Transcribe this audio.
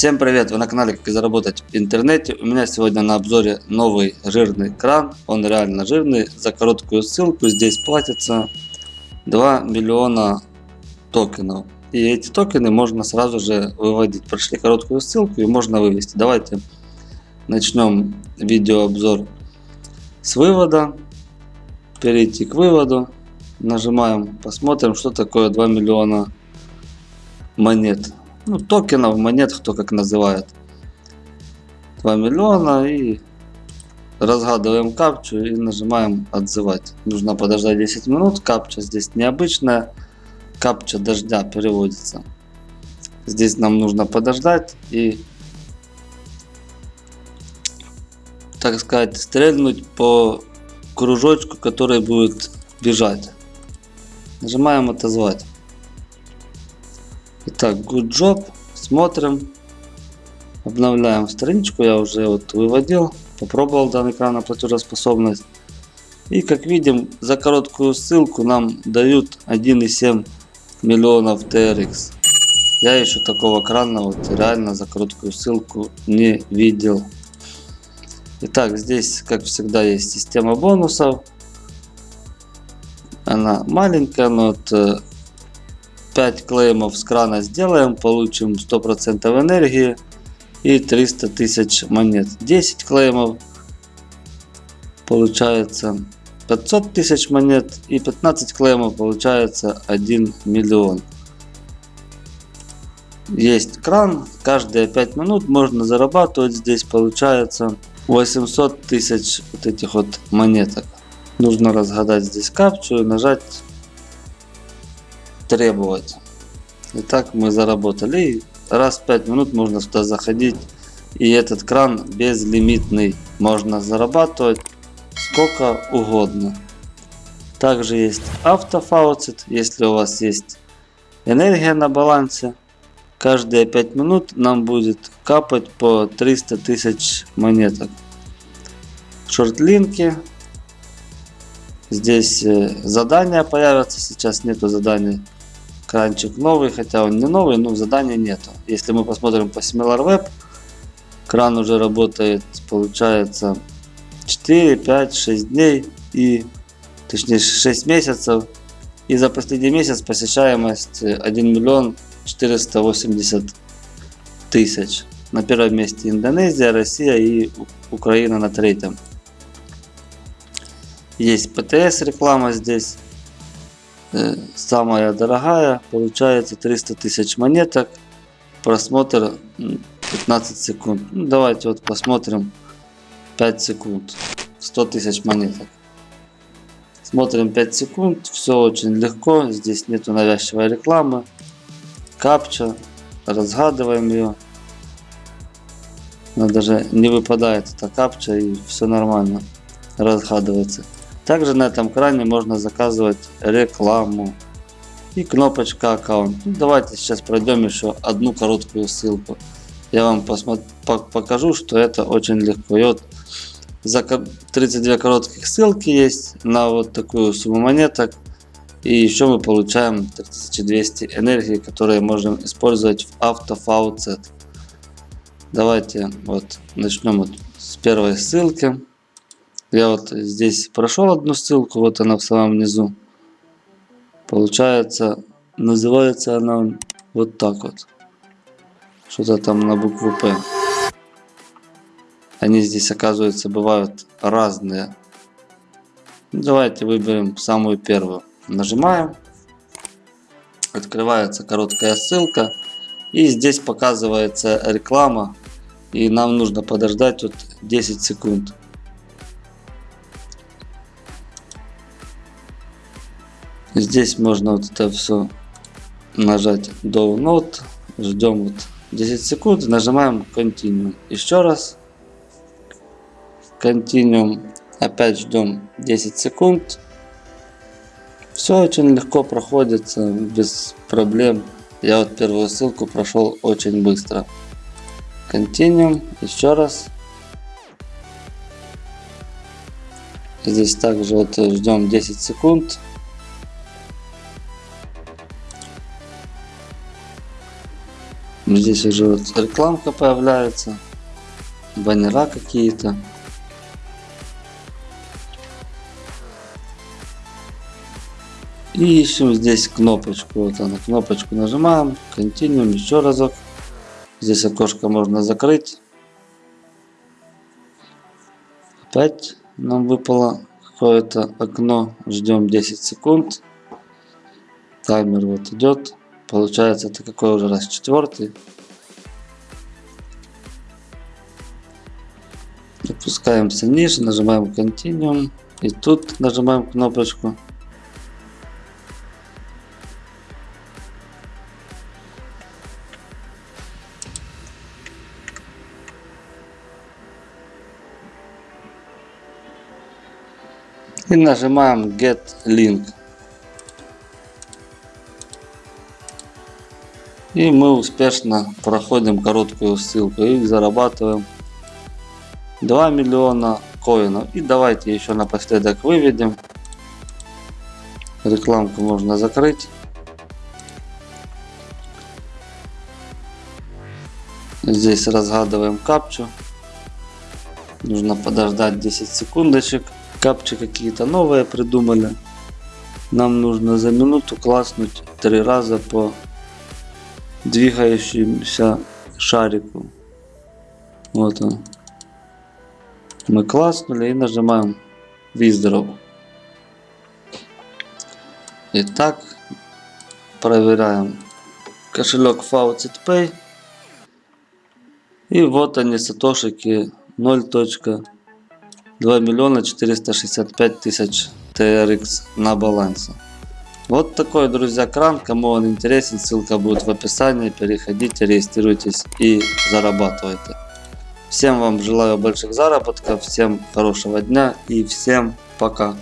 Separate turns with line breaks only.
Всем привет! Вы на канале Как заработать в интернете. У меня сегодня на обзоре новый жирный кран. Он реально жирный. За короткую ссылку здесь платится 2 миллиона токенов. И эти токены можно сразу же выводить. Прошли короткую ссылку и можно вывести. Давайте начнем видеообзор с вывода. Перейти к выводу. Нажимаем, посмотрим, что такое 2 миллиона монет ну, токенов, монет, кто как называет. 2 миллиона и разгадываем капчу и нажимаем отзывать. Нужно подождать 10 минут. Капча здесь необычная. Капча дождя переводится. Здесь нам нужно подождать и так сказать стрельнуть по кружочку, который будет бежать. Нажимаем отозвать. Итак, good job. Смотрим. Обновляем страничку. Я уже вот выводил. Попробовал данный экран на платежеспособность. И как видим, за короткую ссылку нам дают 1,7 миллионов TRX. Я еще такого крана вот реально за короткую ссылку не видел. Итак, здесь, как всегда, есть система бонусов. Она маленькая, но вот э, 5 клеймов с крана сделаем, получим 100% энергии и 300 тысяч монет. 10 клеймов получается 500 тысяч монет и 15 клеймов получается 1 миллион. Есть кран, каждые 5 минут можно зарабатывать, здесь получается 800 тысяч вот этих вот монеток. Нужно разгадать здесь капчу и нажать требовать. Итак, мы заработали. Раз в 5 минут можно сюда заходить. И этот кран безлимитный. Можно зарабатывать сколько угодно. Также есть автофауцет. Если у вас есть энергия на балансе. Каждые 5 минут нам будет капать по 300 тысяч монеток. Шортлинки. Здесь э, задания появятся. Сейчас нету заданий Кранчик новый, хотя он не новый, но задания нету. Если мы посмотрим по SimilarWeb, кран уже работает, получается, 4, 5, 6 дней и точнее 6 месяцев. И за последний месяц посещаемость 1 миллион 480 тысяч. На первом месте Индонезия, Россия и Украина на третьем. Есть ПТС реклама здесь. Самая дорогая получается 300 тысяч монеток. Просмотр 15 секунд. Ну, давайте вот посмотрим. 5 секунд. 100 тысяч монеток. Смотрим 5 секунд. Все очень легко. Здесь нету навязчивой рекламы. Капча. Разгадываем ее она даже не выпадает эта капча и все нормально разгадывается также на этом кране можно заказывать рекламу и кнопочка аккаунт. Ну, давайте сейчас пройдем еще одну короткую ссылку. Я вам покажу, что это очень легко. И вот за 32 коротких ссылки есть на вот такую сумму монеток. И еще мы получаем 3200 энергии, которые можем использовать в автофауцет. Давайте вот начнем вот с первой ссылки. Я вот здесь прошел одну ссылку, вот она в самом низу. Получается, называется она вот так вот. Что-то там на букву П. Они здесь, оказывается, бывают разные. Давайте выберем самую первую. Нажимаем. Открывается короткая ссылка. И здесь показывается реклама. И нам нужно подождать вот 10 секунд. Здесь можно вот это все нажать Download. Ждем вот 10 секунд. Нажимаем Continue. Еще раз. Continue. Опять ждем 10 секунд. Все очень легко проходится, без проблем. Я вот первую ссылку прошел очень быстро. Continue. Еще раз. Здесь также вот ждем 10 секунд. Здесь уже вот рекламка появляется. Баннера какие-то. И ищем здесь кнопочку. Вот она, кнопочку нажимаем. Continuum еще разок. Здесь окошко можно закрыть. Опять нам выпало какое-то окно. Ждем 10 секунд. Таймер вот идет. Получается это какой уже раз? Четвертый. Опускаемся ниже, нажимаем Continuum. И тут нажимаем кнопочку. И нажимаем Get Link. И мы успешно проходим короткую ссылку и зарабатываем 2 миллиона коинов. И давайте еще напоследок выведем. Рекламку можно закрыть. Здесь разгадываем капчу. Нужно подождать 10 секундочек. Капчи какие-то новые придумали. Нам нужно за минуту класснуть три раза по двигающемуся шарику. Вот он. Мы класснули и нажимаем Withdraw. Итак, проверяем кошелек Faucet Pay. И вот они, сатошики 0. 2 миллиона 465 тысяч TRX на балансе. Вот такой, друзья, кран. Кому он интересен, ссылка будет в описании. Переходите, регистрируйтесь и зарабатывайте. Всем вам желаю больших заработков, всем хорошего дня и всем пока.